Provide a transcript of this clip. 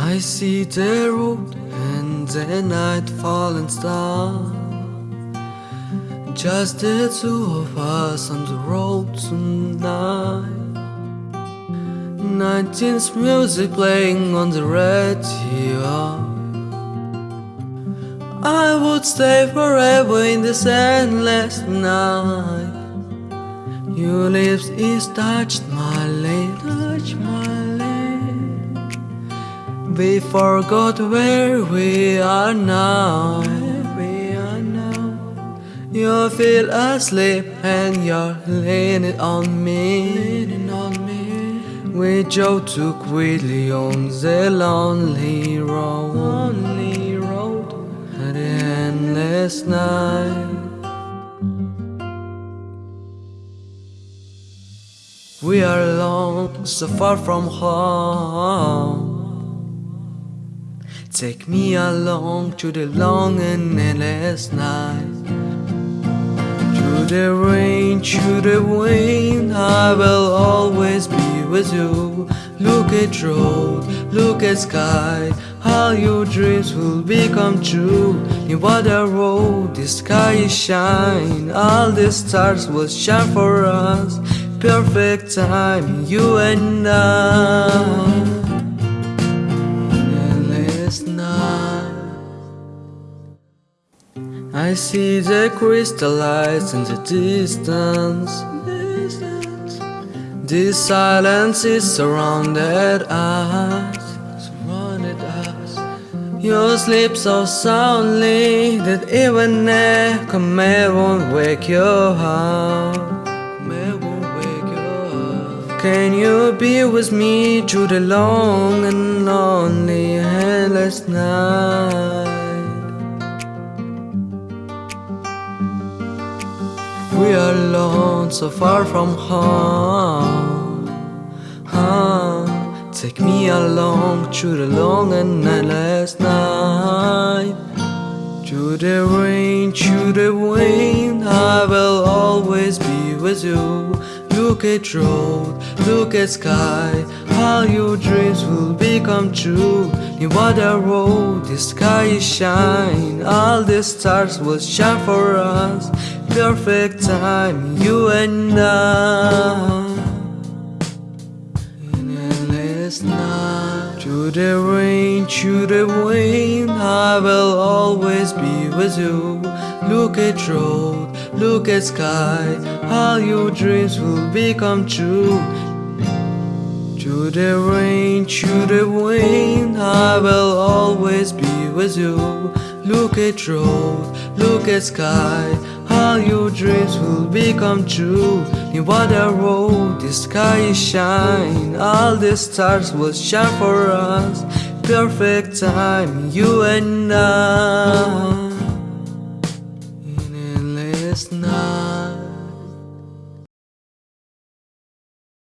I see the road and the night falling star. Just the two of us on the road tonight. 19th music playing on the radio. I would stay forever in this endless night. Your lips is touched my lips, touched my lips We forgot where we are now You feel asleep and you're leaning on me, leaning on me. We drove too quickly on the lonely road, lonely road the endless night. We are alone, so far from home. Take me along to the long and endless night. Through the rain, through the wind, I will always be with you. Look at road, look at sky, all your dreams will become true. In water road, the sky is shine, all the stars will shine for us. Perfect time, you and I. I see the crystal lights in the distance. This silence is surrounded us. You sleep so soundly that even echo may won't wake you up. May won't wake you up. Can you be with me through the long and lonely endless night? We are alone, so far from home. Take me along through the long and endless night. Through the rain, through the wind, I will always be with you. Look at road, look at sky, all your dreams will become true. In water road, the sky is shine, all the stars will shine for us. Perfect time, you and I. In endless night, through the rain, through the wind, I will always be with you. Look at road, look at sky, all your dreams will become true. Through the rain, through the wind, I will always be with you. Look at road, look at sky, all your dreams will become true. In water road, the sky is shine. All the stars will shine for us. Perfect time, you and I. In endless night.